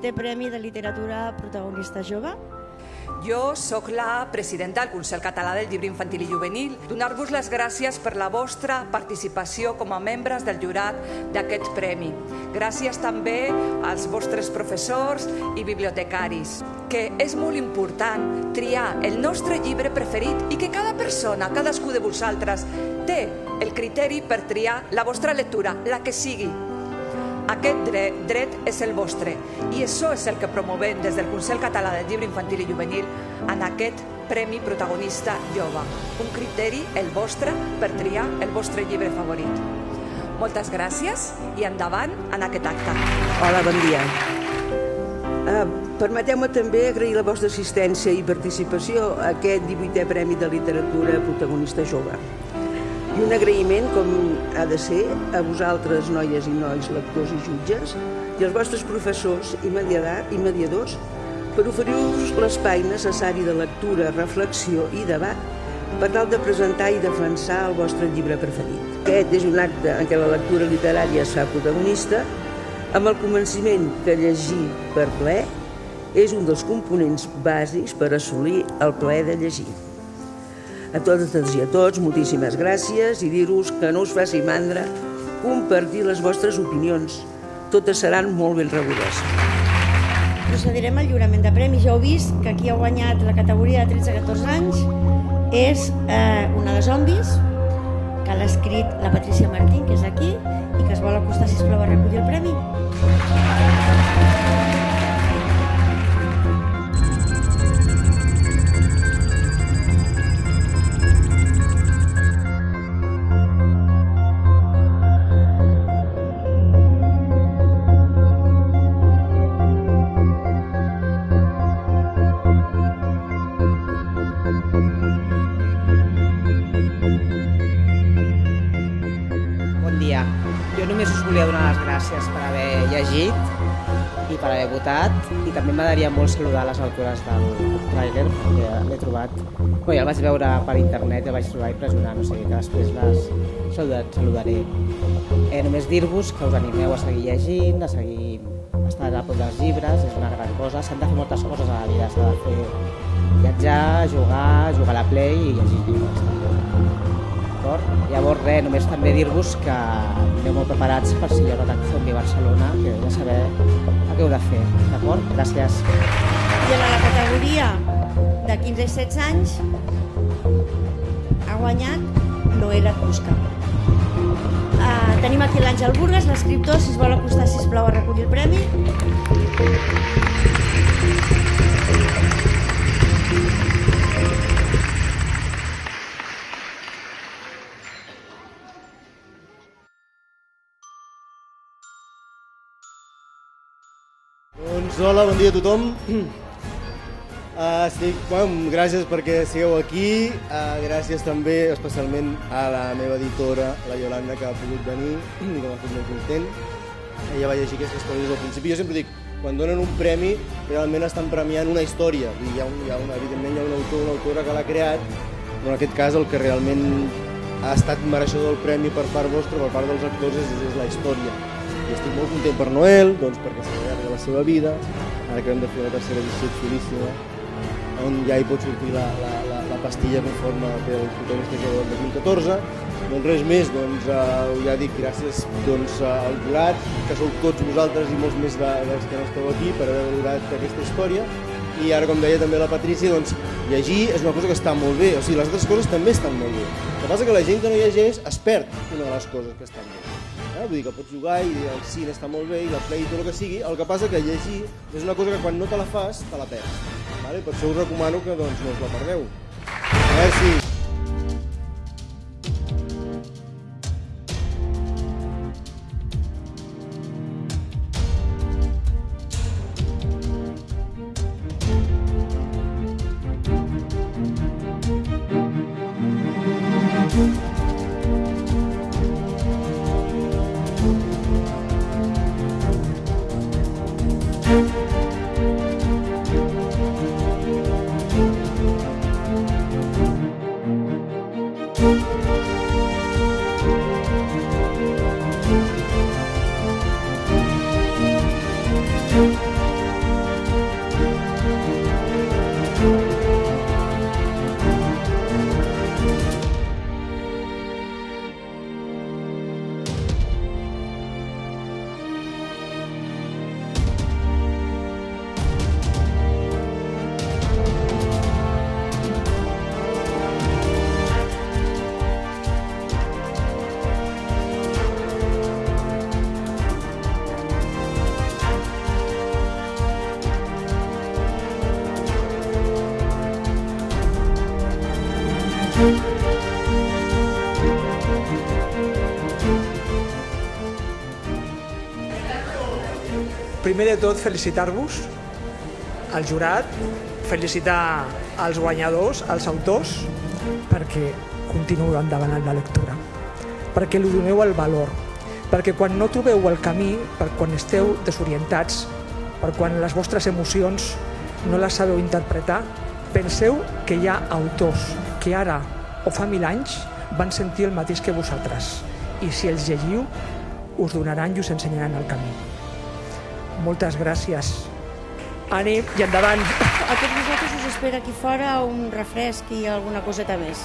18è Premi de Literatura Protagonista Jove. Jo sóc la presidenta del Consell Català del Llibre Infantil i Juvenil. Donar-vos les gràcies per la vostra participació com a membres del jurat d'aquest premi. Gràcies també als vostres professors i bibliotecaris, que és molt important triar el nostre llibre preferit i que cada persona, cadascú de vosaltres, té el criteri per triar la vostra lectura, la que sigui, aquest dret, dret és el vostre i això és el que promovem des del Consell Català del Llibre Infantil i Juvenil en aquest Premi Protagonista Jove. Un criteri, el vostre, per triar el vostre llibre favorit. Moltes gràcies i endavant en aquest acte. Hola, bon dia. Uh, Permeteu-me també agrair la vostra assistència i participació a aquest 18è Premi de Literatura Protagonista Jove. I un agraïment, com ha de ser, a vosaltres, noies i nois, lectors i jutges, i als vostres professors i, i mediadors per oferir-vos l'espai necessari de lectura, reflexió i debat per tal de presentar i defensar el vostre llibre preferit. Aquest és un acte en què la lectura literària es fa protagonista, amb el convenciment que llegir per ple és un dels components bàsics per assolir el plaer de llegir. A totes i a tots, moltíssimes gràcies i dir-vos que no us faci mandra compartir les vostres opinions. Totes seran molt ben rebudes. Procedirem al lliurament de premis. Ja heu vist que qui ha guanyat la categoria de 13-14 anys és eh, una de zombis, que l'ha escrit la Patricia Martín, que és aquí, i que es vol acostar, sisplau, a recollir el premi. Volia donar les gràcies per haver llegit i per haver votat. I també m'agradaria molt saludar les autores del trailer perquè l'he trobat. Bueno, ja el vaig veure per internet i el vaig trobar impressionant o sigui que després les saludat, saludaré. Eh, només dir-vos que us animeu a seguir llegint a seguir estar a prop dels llibres és una gran cosa. S'han de fer moltes coses a la vida s'ha de fer viatjar, jugar, jugar a la play i llegir llibres d'acord? Llavors, res, només també dir-vos que aneu molt preparats per si hi ha un atac zombi a Barcelona, que heu de saber el que heu de fer, d'acord? Gràcies. I en la categoria de 15 i 16 anys ha guanyat Noela Cusca. Uh, tenim aquí l'Àngel Burgas, l'escriptor, si es vol acostar, sisplau, a recollir el premi. Doncs hola, bon dia a tothom. Uh, estic, bueno, gràcies perquè sigueu aquí, uh, gràcies també especialment a la meva editora, la Yolanda, que ha pogut venir i que m'ha fet molt content. Ella va llegir aquestes coses al principi. Jo sempre dic, quan donen un premi, realment estan premiant una història. I hi ha, un, hi ha una, evidentment hi ha un autor, una autora que l'ha creat, però en aquest cas el que realment ha estat mereixedor del premi per part vostra, per part dels actors, és, és la història i estic molt content per Noel, doncs perquè s'allarga seva vida, ara que hem de fer la tercera edició xulíssima, on ja hi pot sortir la, la, la, la pastilla conforme pel protagonista que del 2014. Doncs res més, doncs, eh, ja dic gràcies doncs, al jurat, que sou tots vosaltres i molts més de, dels que no esteu aquí per haver valorat aquesta història. I ara, com deia també la Patrícia, doncs, llegir és una cosa que està molt bé, o sigui, les altres coses també estan molt bé. El que passa que la gent que no llegeix es perd una de les coses que estan bé. Eh? Vull dir que pots jugar i el cine està molt bé i la play i tot el que sigui, el que passa que llegir és una cosa que quan no te la fas, te la perds. Vale? Per això us recomano que doncs, no us la perdeu. Merci. Primer de tot, felicitar-vos, al jurat, felicitar als guanyadors, als autors, perquè continueu endavant en la lectura, perquè li doneu el valor, perquè quan no trobeu el camí, per quan esteu desorientats, per quan les vostres emocions no les sabeu interpretar, penseu que hi ha autors que ara o fa mil anys van sentir el mateix que vosaltres i si els llegiu us donaran i us ensenyaran el camí. Moltes gràcies. Ànim i endavant. A tots vosaltres us espera aquí fora un refresc i alguna coseta més.